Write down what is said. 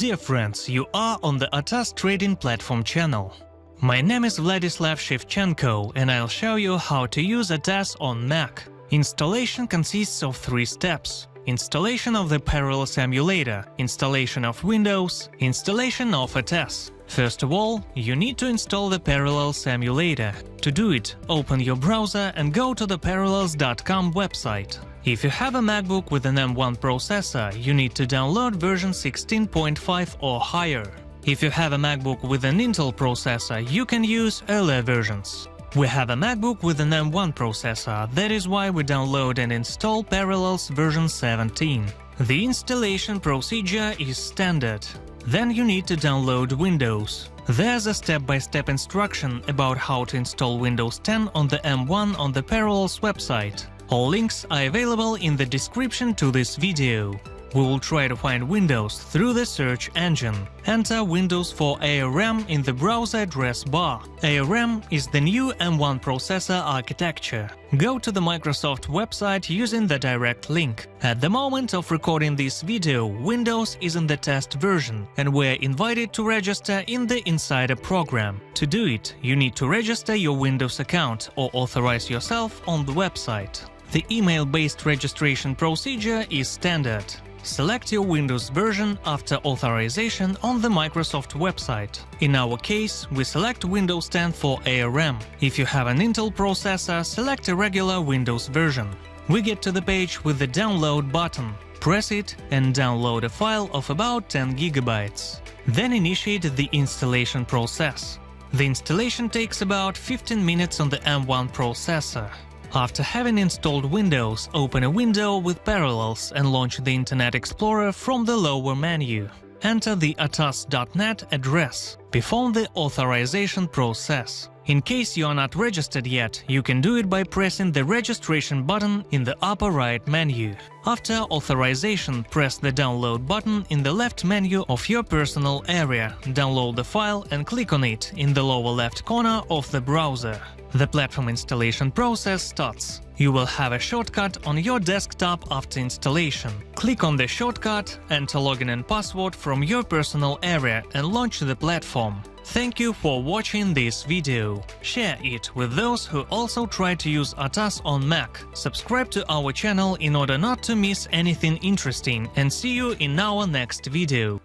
Dear friends, you are on the ATAS Trading Platform channel. My name is Vladislav Shevchenko and I'll show you how to use ATAS on Mac. Installation consists of three steps. Installation of the Parallels emulator, installation of Windows, installation of ATAS. First of all, you need to install the Parallels emulator. To do it, open your browser and go to the parallels.com website. If you have a MacBook with an M1 processor, you need to download version 16.5 or higher. If you have a MacBook with an Intel processor, you can use earlier versions. We have a MacBook with an M1 processor, that is why we download and install Parallels version 17. The installation procedure is standard. Then you need to download Windows. There's a step-by-step -step instruction about how to install Windows 10 on the M1 on the Parallels website. All links are available in the description to this video. We will try to find Windows through the search engine. Enter Windows for ARM in the browser address bar. ARM is the new M1 processor architecture. Go to the Microsoft website using the direct link. At the moment of recording this video, Windows is in the test version, and we're invited to register in the Insider program. To do it, you need to register your Windows account or authorize yourself on the website. The email-based registration procedure is standard. Select your Windows version after authorization on the Microsoft website. In our case, we select Windows 10 for ARM. If you have an Intel processor, select a regular Windows version. We get to the page with the download button. Press it and download a file of about 10 GB. Then initiate the installation process. The installation takes about 15 minutes on the M1 processor. After having installed Windows, open a window with Parallels and launch the Internet Explorer from the lower menu. Enter the atas.net address. Perform the authorization process. In case you are not registered yet, you can do it by pressing the registration button in the upper right menu. After authorization, press the download button in the left menu of your personal area, download the file and click on it in the lower left corner of the browser. The platform installation process starts. You will have a shortcut on your desktop after installation. Click on the shortcut, enter login and password from your personal area and launch the platform. Thank you for watching this video. Share it with those who also try to use ATAS on Mac. Subscribe to our channel in order not to miss anything interesting and see you in our next video.